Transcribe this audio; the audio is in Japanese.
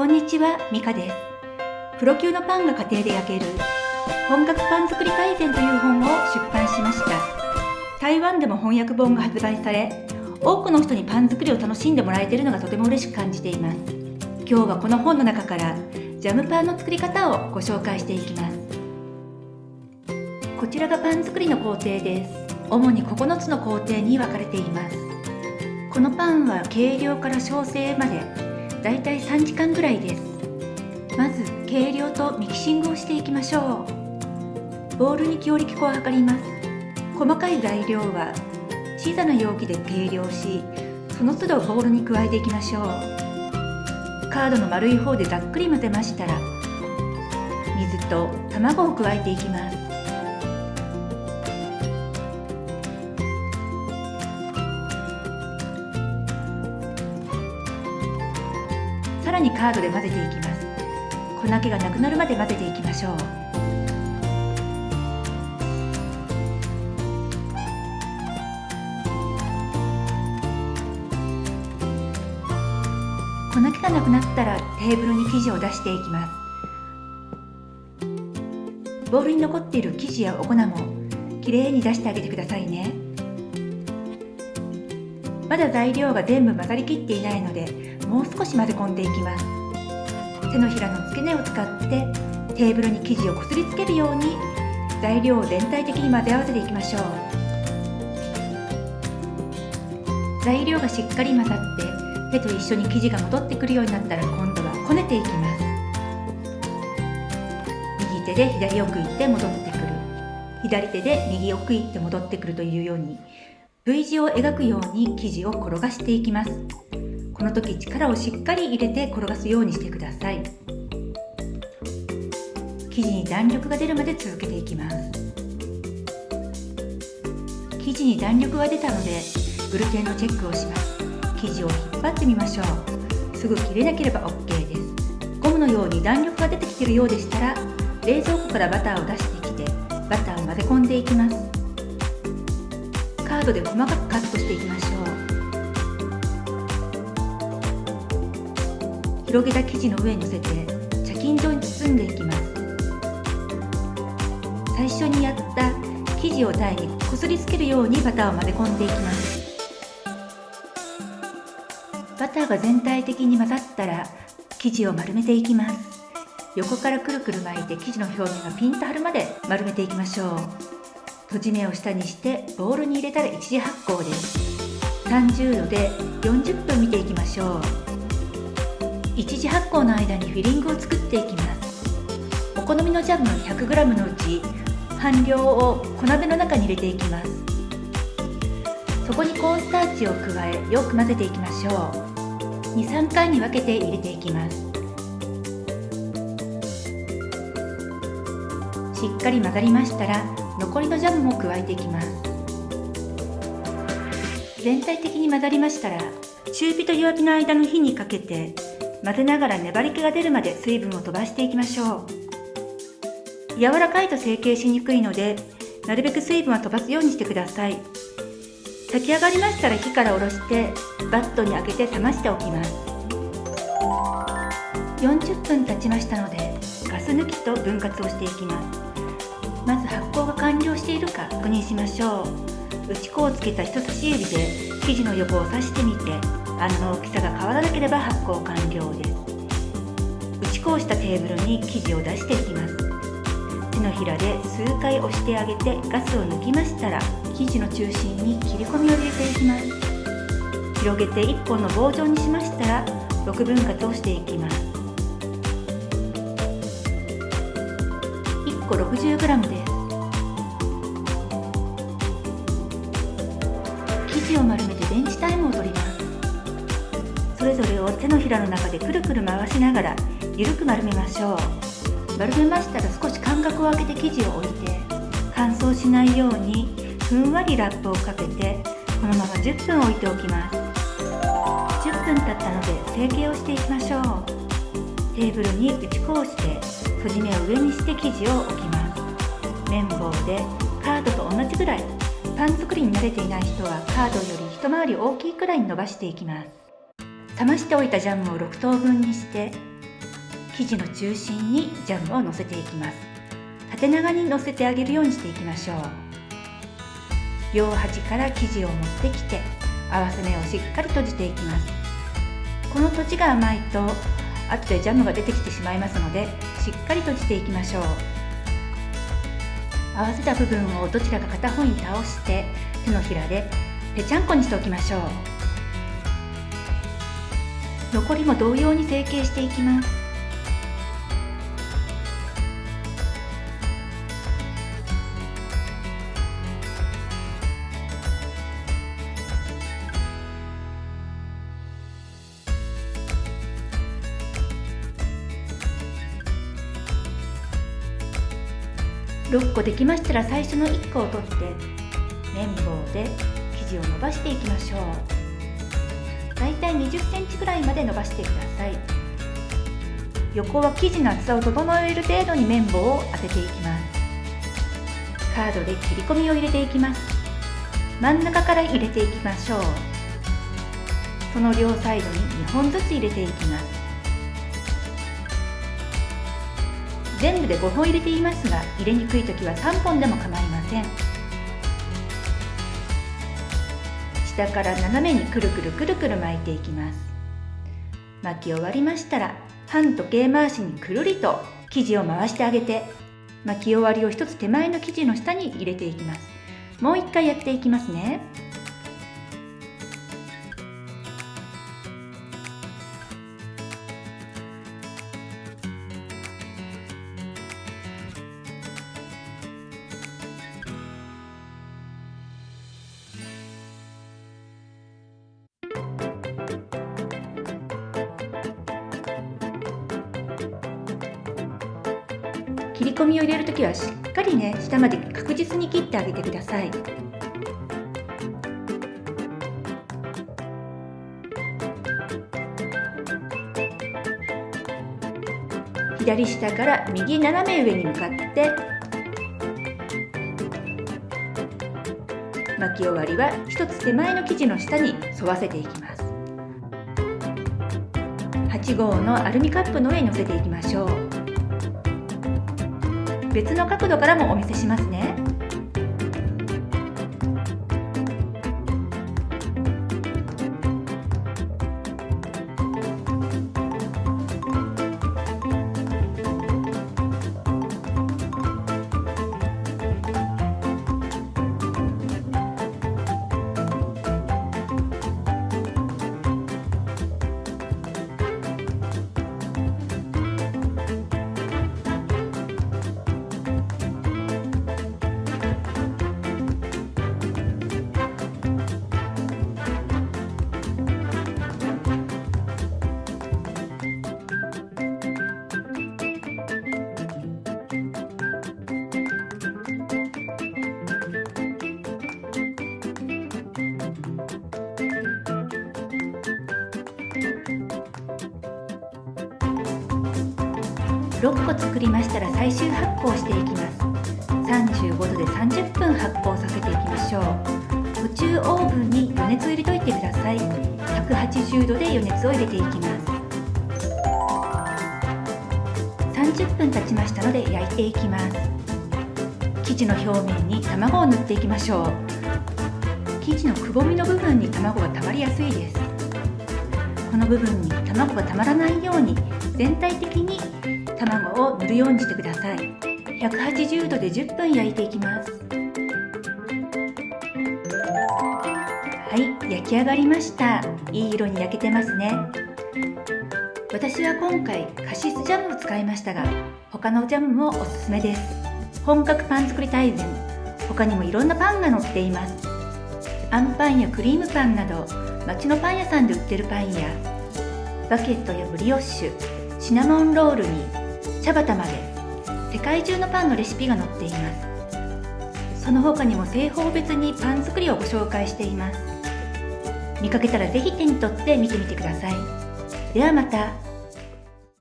こんにちは、ミカです。プロ級のパンが家庭で焼ける本格パン作り大全という本を出版しました。台湾でも翻訳本が発売され、多くの人にパン作りを楽しんでもらえているのがとても嬉しく感じています。今日はこの本の中からジャムパンの作り方をご紹介していきます。こちらがパン作りの工程です。主に9つの工程に分かれています。このパンは計量から焼成までだいたい3時間ぐらいです。まず計量とミキシングをしていきましょう。ボウルに強力粉を測ります。細かい材料は小さな容器で計量しその都度ボウルに加えていきましょう。カードの丸い方でざっくり混ぜましたら水と卵を加えていきます。さらにカードで混ぜていきます。粉気がなくなるまで混ぜていきましょう。粉気がなくなったらテーブルに生地を出していきます。ボウルに残っている生地やお粉もきれいに出してあげてくださいね。まだ材料が全部混ざりきっていないのでもう少し混ぜ込んでいきます。手のひらの付け根を使ってテーブルに生地をこすりつけるように材料を全体的に混ぜ合わせていきましょう。材料がしっかり混ざって手と一緒に生地が戻ってくるようになったら今度はこねていきます。右手で左奥行って戻ってくる。左手で右奥行って戻ってくるというように V 字を描くように生地を転がしていきます。この時力をしっかり入れて転がすようにしてください。生地に弾力が出るまで続けていきます。生地に弾力が出たのでグルテンのチェックをします。生地を引っ張ってみましょう。すぐ切れなければ OK です。ゴムのように弾力が出てきているようでしたら冷蔵庫からバターを出してきてバターを混ぜ込んでいきます。カードで細かくカットしていきましょう。広げた生地の上に乗せて茶巾状に包んでいきます。最初にやった生地を台にこすりつけるようにバターを混ぜ込んでいきます。バターが全体的に混ざったら生地を丸めていきます。横からくるくる巻いて生地の表面がピンと張るまで丸めていきましょう。閉じ目を下にしてボウルに入れたら一時発酵です。30度で40分見ていきましょう。一時発酵の間にフィリングを作っていきます。お好みのジャム 100g のうち半量を小鍋の中に入れていきます。そこにコーンスターチを加えよく混ぜていきましょう。23回に分けて入れていきます。しっかり混ざりましたら残りのジャムも加えていきます。全体的に混ざりましたら中火と弱火の間の火にかけて混ぜながら粘り気が出るまで水分を飛ばしていきましょう。柔らかいと成形しにくいのでなるべく水分は飛ばすようにしてください。炊き上がりましたら火から下ろしてバットに開けて冷ましておきます。40分経ちましたのでガス抜きと分割をしていきます。まず発酵が完了しているか確認しましょう。打ち粉をつけた人差し指で生地の横を刺してみて穴の大きさが変わらなければ発酵完了です。打ち粉をしたテーブルに生地を出していきます。手のひらで数回押してあげてガスを抜きましたら生地の中心に切り込みを入れていきます。広げて1本の棒状にしましたら6分割をしていきます。1個 60g です。手のひらの中でくるくる回しながら緩く丸めましょう。丸めましたら少し間隔を空けて生地を置いて乾燥しないようにふんわりラップをかけてこのまま10分置いておきます。10分経ったので成形をしていきましょう。テーブルに打ち粉をして閉じ目を上にして生地を置きます。綿棒でカードと同じぐらい。パン作りに慣れていない人はカードより一回り大きいくらいに伸ばしていきます。冷ましておいたジャムを6等分にして生地の中心にジャムをのせていきます。縦長にのせてあげるようにしていきましょう。両端から生地を持ってきて合わせ目をしっかり閉じていきます。この閉じが甘いと後でジャムが出てきてしまいますのでしっかり閉じていきましょう。合わせた部分をどちらか片方に倒して手のひらでぺちゃんこにしておきましょう。残りも同様に成形していきます。6個できましたら最初の1個を取って綿棒で生地を伸ばしていきましょう。い20センチぐらいまで伸ばしてください。横は生地の厚さを整える程度に綿棒を当てていきます。カードで切り込みを入れていきます。真ん中から入れていきましょう。その両サイドに2本ずつ入れていきます。全部で5本入れていますが入れにくい時は3本でも構いません。下から斜めにくるくるくるくる巻いていきます。巻き終わりましたら半時計回しにくるりと生地を回してあげて巻き終わりを一つ手前の生地の下に入れていきます。もう一回やっていきますね。切り込みを入れるときはしっかりね下まで確実に切ってあげてください。左下から右斜め上に向かって巻き終わりは一つ手前の生地の下に沿わせていきます。8号のアルミカップの上に乗せていきましょう。別の角度からもお見せしますね。6個作りましたら最終発酵していきます。35度で30分発酵させていきましょう。宇宙オーブンに余熱を入れといてください。180度で余熱を入れていきます。30分経ちましたので焼いていきます。生地の表面に卵を塗っていきましょう。生地のくぼみの部分に卵がたまりやすいです。この部分に卵がたまらないように全体的に卵を塗るようにしてください。180度で10分焼いていきます。はい焼き上がりました。いい色に焼けてますね。私は今回カシスジャムを使いましたが他のジャムもおすすめです。本格パン作り大全。他にもいろんなパンが載っています。あんパンやクリームパンなど街のパン屋さんで売ってるパンやバケットやブリオッシュシナモンロールに茶畑まで世界中のパンのレシピが載っています。その他にも製法別にパン作りをご紹介しています。見かけたらぜひ手に取って見てみてください。ではまた。